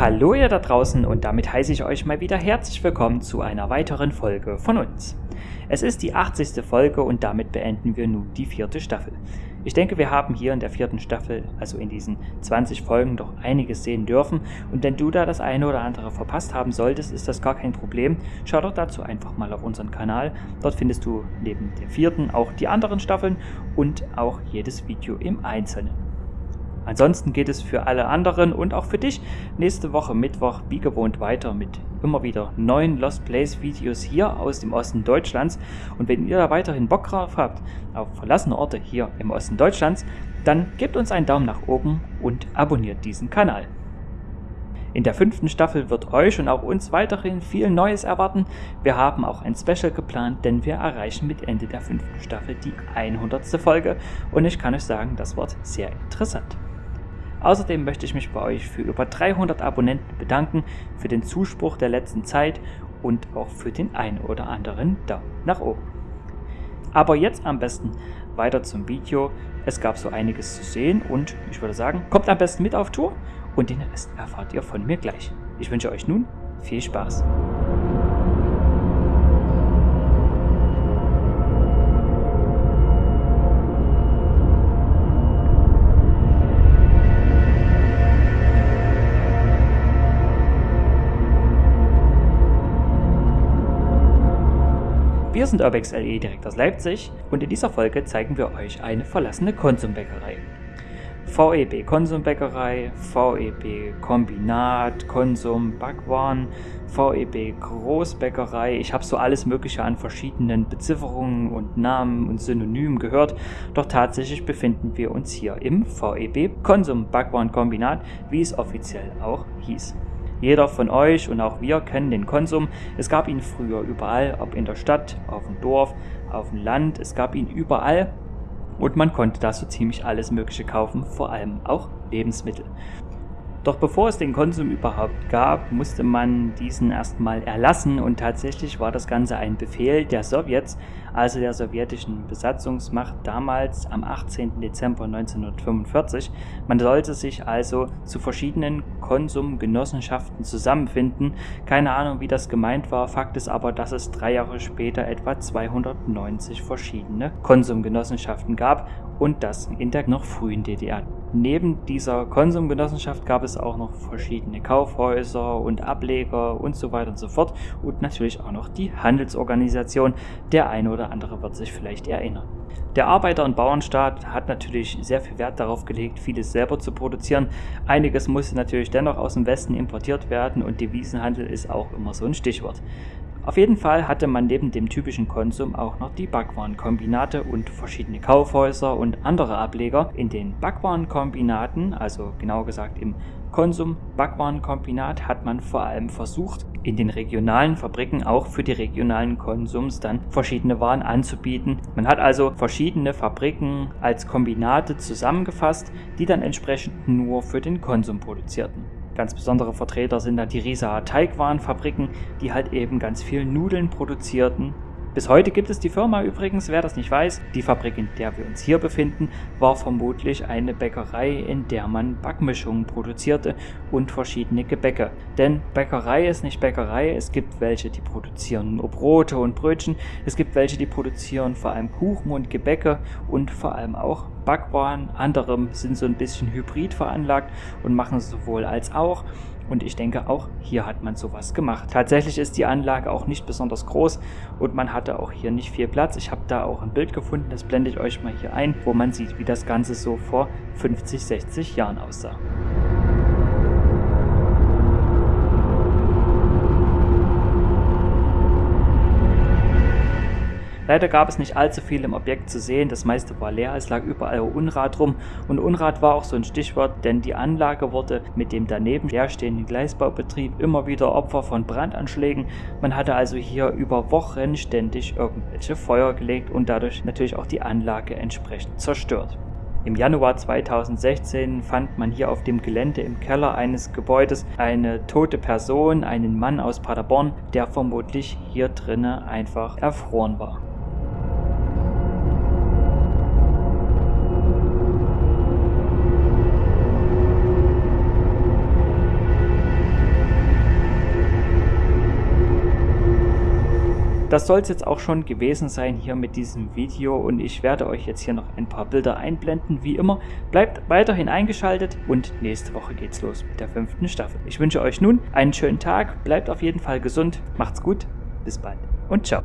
Hallo ihr da draußen und damit heiße ich euch mal wieder herzlich willkommen zu einer weiteren Folge von uns. Es ist die 80. Folge und damit beenden wir nun die vierte Staffel. Ich denke, wir haben hier in der vierten Staffel, also in diesen 20 Folgen, doch einiges sehen dürfen. Und wenn du da das eine oder andere verpasst haben solltest, ist das gar kein Problem. Schau doch dazu einfach mal auf unseren Kanal. Dort findest du neben der vierten auch die anderen Staffeln und auch jedes Video im Einzelnen. Ansonsten geht es für alle anderen und auch für dich nächste Woche Mittwoch wie gewohnt weiter mit immer wieder neuen Lost Place Videos hier aus dem Osten Deutschlands. Und wenn ihr da weiterhin Bock drauf habt auf verlassene Orte hier im Osten Deutschlands, dann gebt uns einen Daumen nach oben und abonniert diesen Kanal. In der fünften Staffel wird euch und auch uns weiterhin viel Neues erwarten. Wir haben auch ein Special geplant, denn wir erreichen mit Ende der fünften Staffel die 100. Folge und ich kann euch sagen, das wird sehr interessant. Außerdem möchte ich mich bei euch für über 300 Abonnenten bedanken, für den Zuspruch der letzten Zeit und auch für den ein oder anderen Daumen nach oben. Aber jetzt am besten weiter zum Video. Es gab so einiges zu sehen und ich würde sagen, kommt am besten mit auf Tour und den Rest erfahrt ihr von mir gleich. Ich wünsche euch nun viel Spaß. Wir sind Urbex LE direkt aus Leipzig und in dieser Folge zeigen wir euch eine verlassene Konsumbäckerei. VEB Konsumbäckerei, VEB Kombinat, Konsum Backwaren, VEB Großbäckerei. Ich habe so alles Mögliche an verschiedenen Bezifferungen und Namen und Synonymen gehört, doch tatsächlich befinden wir uns hier im VEB Konsum Backwaren Kombinat, wie es offiziell auch hieß. Jeder von euch und auch wir kennen den Konsum. Es gab ihn früher überall, ob in der Stadt, auf dem Dorf, auf dem Land. Es gab ihn überall und man konnte da so ziemlich alles Mögliche kaufen, vor allem auch Lebensmittel. Doch bevor es den Konsum überhaupt gab, musste man diesen erstmal erlassen und tatsächlich war das Ganze ein Befehl der Sowjets, also der sowjetischen Besatzungsmacht damals am 18. Dezember 1945. Man sollte sich also zu verschiedenen Konsumgenossenschaften zusammenfinden. Keine Ahnung, wie das gemeint war. Fakt ist aber, dass es drei Jahre später etwa 290 verschiedene Konsumgenossenschaften gab und das in der noch frühen DDR. Neben dieser Konsumgenossenschaft gab es auch noch verschiedene Kaufhäuser und Ableger und so weiter und so fort und natürlich auch noch die Handelsorganisation. Der eine oder andere wird sich vielleicht erinnern. Der Arbeiter- und Bauernstaat hat natürlich sehr viel Wert darauf gelegt, vieles selber zu produzieren. Einiges musste natürlich dennoch aus dem Westen importiert werden und Devisenhandel ist auch immer so ein Stichwort. Auf jeden Fall hatte man neben dem typischen Konsum auch noch die Backwarenkombinate und verschiedene Kaufhäuser und andere Ableger. In den Backwarenkombinaten, also genau gesagt im Konsum Backwarenkombinat, hat man vor allem versucht, in den regionalen Fabriken auch für die regionalen Konsums dann verschiedene Waren anzubieten. Man hat also verschiedene Fabriken als Kombinate zusammengefasst, die dann entsprechend nur für den Konsum produzierten. Ganz besondere Vertreter sind da die Rieser Teigwarenfabriken, die halt eben ganz viel Nudeln produzierten bis heute gibt es die Firma übrigens, wer das nicht weiß. Die Fabrik, in der wir uns hier befinden, war vermutlich eine Bäckerei, in der man Backmischungen produzierte und verschiedene Gebäcke. Denn Bäckerei ist nicht Bäckerei. Es gibt welche, die produzieren nur Brote und Brötchen. Es gibt welche, die produzieren vor allem Kuchen und Gebäcke und vor allem auch Backwaren. Andere sind so ein bisschen hybrid veranlagt und machen sowohl als auch. Und ich denke, auch hier hat man sowas gemacht. Tatsächlich ist die Anlage auch nicht besonders groß und man hatte auch hier nicht viel Platz. Ich habe da auch ein Bild gefunden, das blende ich euch mal hier ein, wo man sieht, wie das Ganze so vor 50, 60 Jahren aussah. Leider gab es nicht allzu viel im Objekt zu sehen, das meiste war leer, es lag überall Unrat rum und Unrat war auch so ein Stichwort, denn die Anlage wurde mit dem daneben leerstehenden Gleisbaubetrieb immer wieder Opfer von Brandanschlägen. Man hatte also hier über Wochen ständig irgendwelche Feuer gelegt und dadurch natürlich auch die Anlage entsprechend zerstört. Im Januar 2016 fand man hier auf dem Gelände im Keller eines Gebäudes eine tote Person, einen Mann aus Paderborn, der vermutlich hier drinnen einfach erfroren war. Das soll es jetzt auch schon gewesen sein hier mit diesem Video und ich werde euch jetzt hier noch ein paar Bilder einblenden, wie immer. Bleibt weiterhin eingeschaltet und nächste Woche geht's los mit der fünften Staffel. Ich wünsche euch nun einen schönen Tag, bleibt auf jeden Fall gesund, macht's gut, bis bald und ciao.